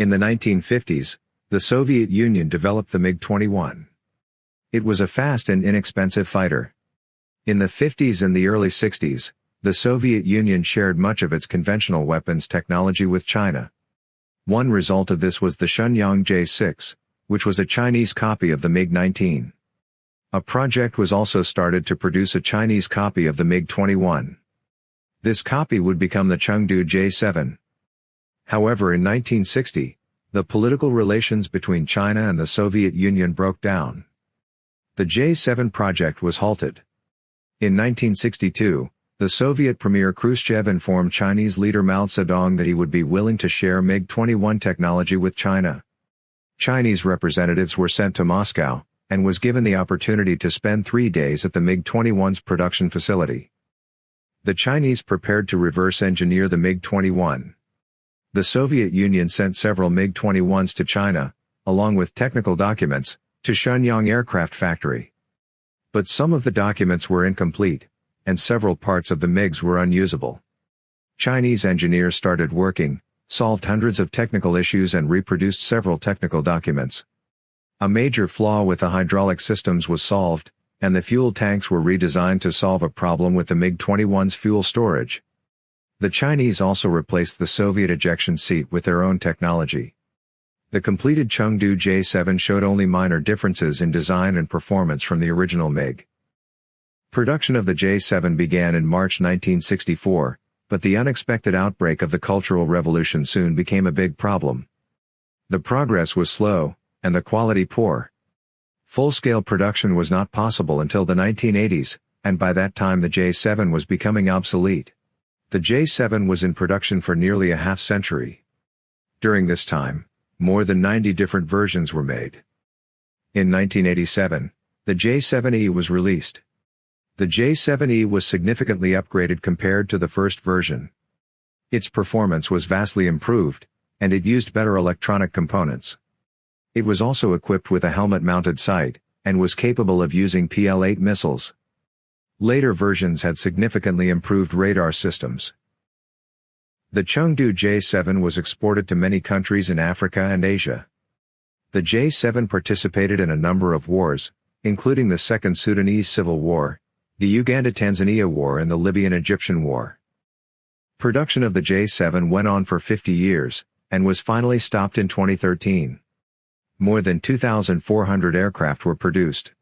In the 1950s, the Soviet Union developed the MiG-21. It was a fast and inexpensive fighter. In the 50s and the early 60s, the Soviet Union shared much of its conventional weapons technology with China. One result of this was the Shenyang J-6, which was a Chinese copy of the MiG-19. A project was also started to produce a Chinese copy of the MiG-21. This copy would become the Chengdu J-7. However in 1960, the political relations between China and the Soviet Union broke down. The J-7 project was halted. In 1962, the Soviet Premier Khrushchev informed Chinese leader Mao Zedong that he would be willing to share MiG-21 technology with China. Chinese representatives were sent to Moscow, and was given the opportunity to spend three days at the MiG-21's production facility. The Chinese prepared to reverse engineer the MiG-21. The Soviet Union sent several MiG-21s to China, along with technical documents, to Shenyang Aircraft Factory. But some of the documents were incomplete, and several parts of the MiGs were unusable. Chinese engineers started working, solved hundreds of technical issues and reproduced several technical documents. A major flaw with the hydraulic systems was solved, and the fuel tanks were redesigned to solve a problem with the MiG-21's fuel storage. The Chinese also replaced the Soviet ejection seat with their own technology. The completed Chengdu J-7 showed only minor differences in design and performance from the original MiG. Production of the J-7 began in March 1964, but the unexpected outbreak of the Cultural Revolution soon became a big problem. The progress was slow, and the quality poor. Full-scale production was not possible until the 1980s, and by that time the J7 was becoming obsolete. The J7 was in production for nearly a half century. During this time, more than 90 different versions were made. In 1987, the J7E was released. The J7E was significantly upgraded compared to the first version. Its performance was vastly improved, and it used better electronic components. It was also equipped with a helmet-mounted sight, and was capable of using PL-8 missiles. Later versions had significantly improved radar systems. The Chengdu J-7 was exported to many countries in Africa and Asia. The J-7 participated in a number of wars, including the Second Sudanese Civil War, the Uganda-Tanzania War and the Libyan-Egyptian War. Production of the J-7 went on for 50 years, and was finally stopped in 2013. More than 2,400 aircraft were produced.